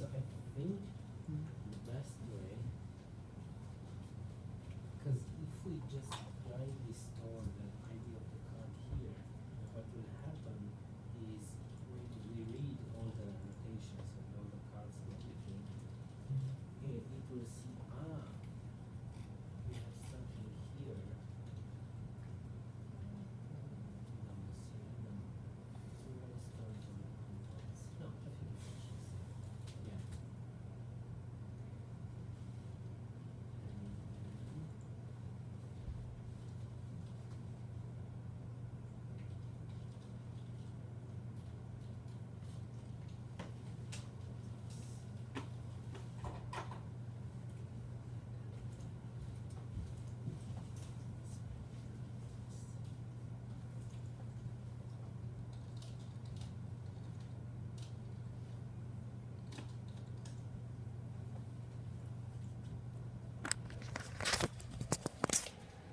So I think the best way, because if we just apply this